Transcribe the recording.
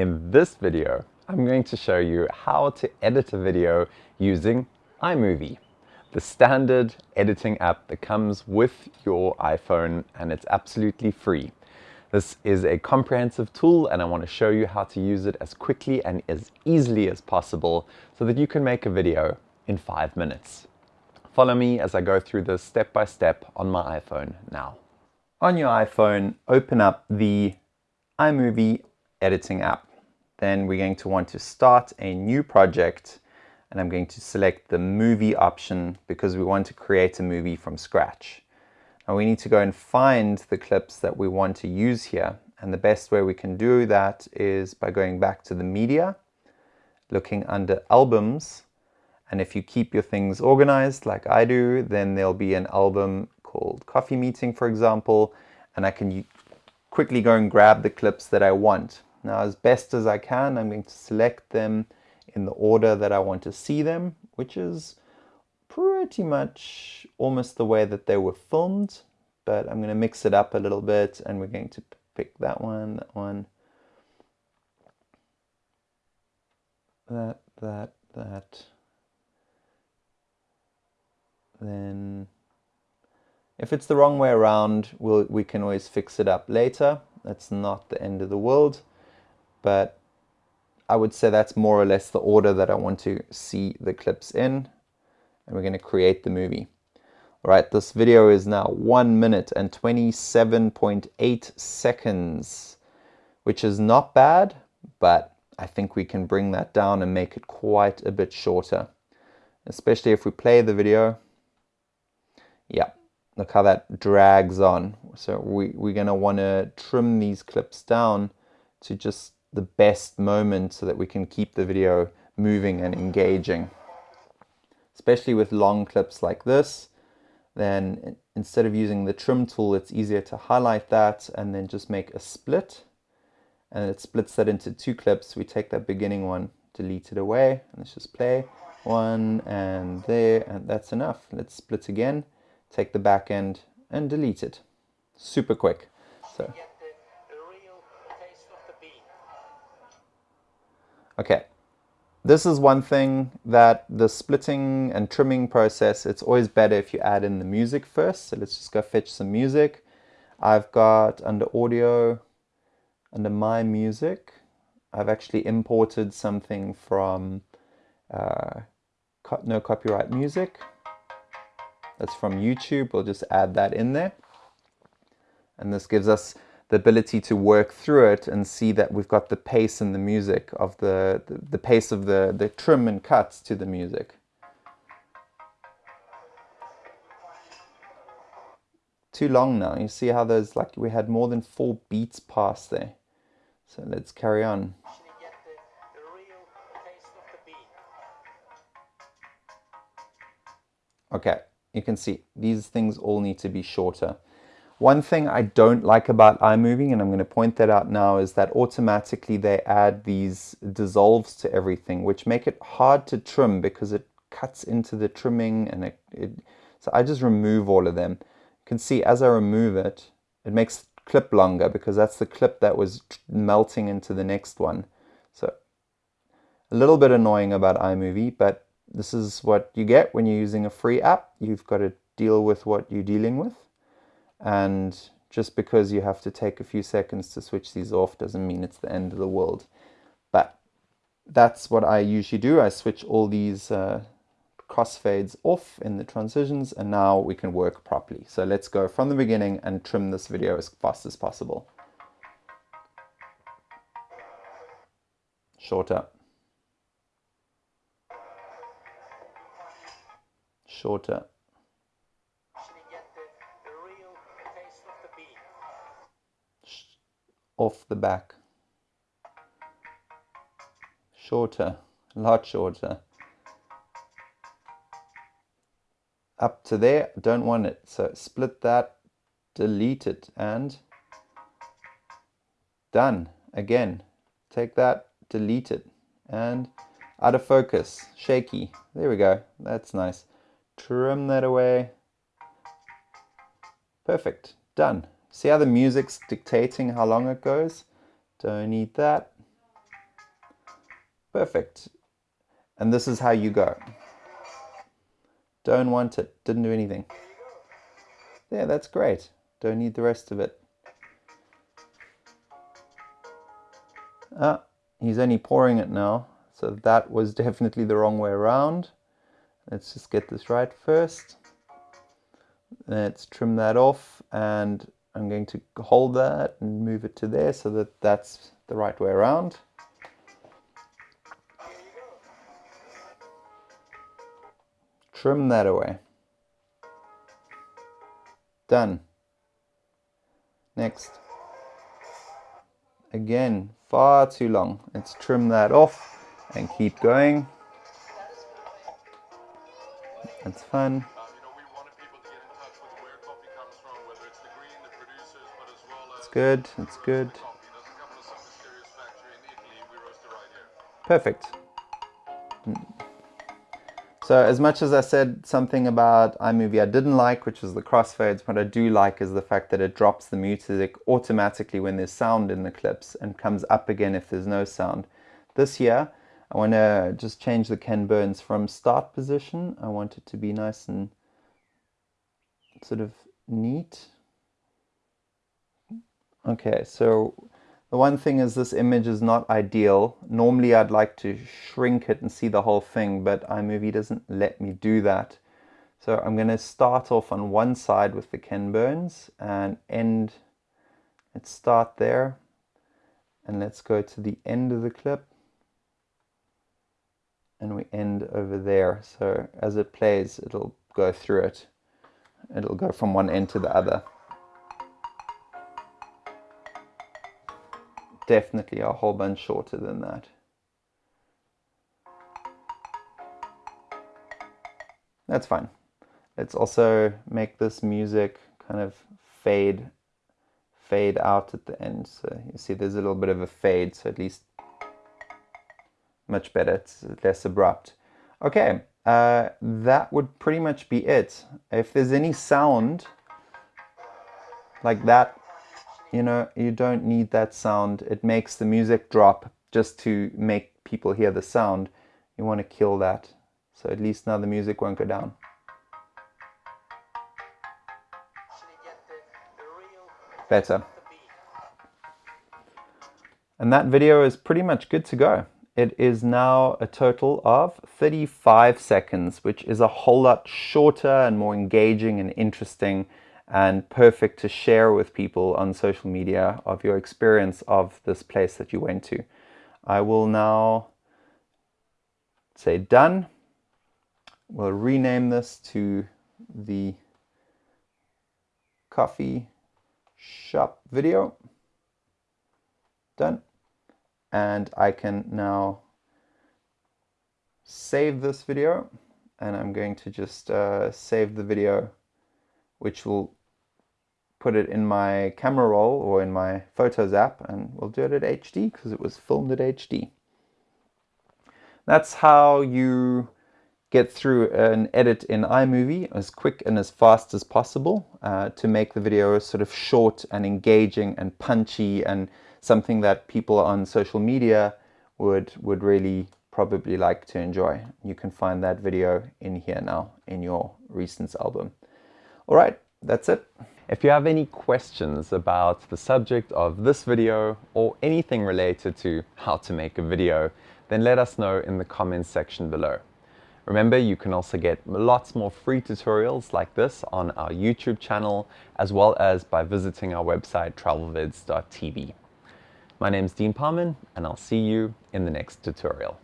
In this video, I'm going to show you how to edit a video using iMovie, the standard editing app that comes with your iPhone and it's absolutely free. This is a comprehensive tool and I want to show you how to use it as quickly and as easily as possible so that you can make a video in five minutes. Follow me as I go through this step by step on my iPhone now. On your iPhone, open up the iMovie editing app. Then we're going to want to start a new project and I'm going to select the movie option because we want to create a movie from scratch. Now we need to go and find the clips that we want to use here. And the best way we can do that is by going back to the media, looking under albums. And if you keep your things organized like I do, then there'll be an album called Coffee Meeting, for example, and I can quickly go and grab the clips that I want. Now, as best as I can, I'm going to select them in the order that I want to see them, which is pretty much almost the way that they were filmed, but I'm going to mix it up a little bit and we're going to pick that one, that one, that, that, that, then if it's the wrong way around, we'll, we can always fix it up later. That's not the end of the world, but I would say that's more or less the order that I want to see the clips in. And we're going to create the movie. All right, this video is now 1 minute and 27.8 seconds, which is not bad, but I think we can bring that down and make it quite a bit shorter, especially if we play the video. Yeah, look how that drags on. So we, we're going to want to trim these clips down to just the best moment so that we can keep the video moving and engaging. Especially with long clips like this, then instead of using the trim tool, it's easier to highlight that and then just make a split. And it splits that into two clips. We take that beginning one, delete it away, and let's just play one and there, and that's enough. Let's split again, take the back end and delete it. Super quick. So. Okay, this is one thing that the splitting and trimming process, it's always better if you add in the music first. So let's just go fetch some music. I've got under audio, under my music, I've actually imported something from uh, no copyright music. That's from YouTube. We'll just add that in there. And this gives us the ability to work through it and see that we've got the pace and the music of the, the, the pace of the, the trim and cuts to the music. Too long now. You see how there's like we had more than four beats past there. So let's carry on. Okay, you can see these things all need to be shorter. One thing I don't like about iMovie, and I'm going to point that out now, is that automatically they add these dissolves to everything, which make it hard to trim because it cuts into the trimming and it, it so I just remove all of them. You can see as I remove it, it makes the clip longer because that's the clip that was melting into the next one. So a little bit annoying about iMovie, but this is what you get when you're using a free app. You've got to deal with what you're dealing with. And just because you have to take a few seconds to switch these off doesn't mean it's the end of the world. But that's what I usually do. I switch all these uh, crossfades off in the transitions and now we can work properly. So let's go from the beginning and trim this video as fast as possible. Shorter. Shorter. Off the back. Shorter, a lot shorter. Up to there, don't want it. So split that, delete it, and done. Again, take that, delete it, and out of focus, shaky. There we go, that's nice. Trim that away. Perfect, done. See how the music's dictating how long it goes? Don't need that. Perfect. And this is how you go. Don't want it. Didn't do anything. Yeah, that's great. Don't need the rest of it. Ah, he's only pouring it now. So that was definitely the wrong way around. Let's just get this right first. Let's trim that off and I'm going to hold that and move it to there so that that's the right way around. Trim that away. Done. Next. Again, far too long. Let's trim that off and keep going. That's fun. Good, it's good. Perfect. Mm. So as much as I said something about iMovie I didn't like, which is the crossfades, what I do like is the fact that it drops the music automatically when there's sound in the clips and comes up again if there's no sound. This here, I want to just change the Ken Burns from start position. I want it to be nice and sort of neat. Okay, so the one thing is this image is not ideal. Normally I'd like to shrink it and see the whole thing, but iMovie doesn't let me do that. So I'm going to start off on one side with the Ken Burns and end, let's start there and let's go to the end of the clip and we end over there. So as it plays, it'll go through it. It'll go from one end to the other. Definitely a whole bunch shorter than that. That's fine. Let's also make this music kind of fade fade out at the end. So you see there's a little bit of a fade, so at least much better, it's less abrupt. Okay, uh, that would pretty much be it. If there's any sound like that you know, you don't need that sound. It makes the music drop just to make people hear the sound. You want to kill that. So at least now the music won't go down. Better. And that video is pretty much good to go. It is now a total of 35 seconds, which is a whole lot shorter and more engaging and interesting and perfect to share with people on social media of your experience of this place that you went to. I will now say done. We'll rename this to the coffee shop video. Done. And I can now save this video and I'm going to just uh, save the video which will put it in my camera roll or in my Photos app and we'll do it at HD because it was filmed at HD. That's how you get through an edit in iMovie as quick and as fast as possible uh, to make the video sort of short and engaging and punchy and something that people on social media would would really probably like to enjoy. You can find that video in here now in your recent album. All right, that's it. If you have any questions about the subject of this video or anything related to how to make a video, then let us know in the comments section below. Remember, you can also get lots more free tutorials like this on our YouTube channel, as well as by visiting our website travelvids.tv. My name is Dean Parman, and I'll see you in the next tutorial.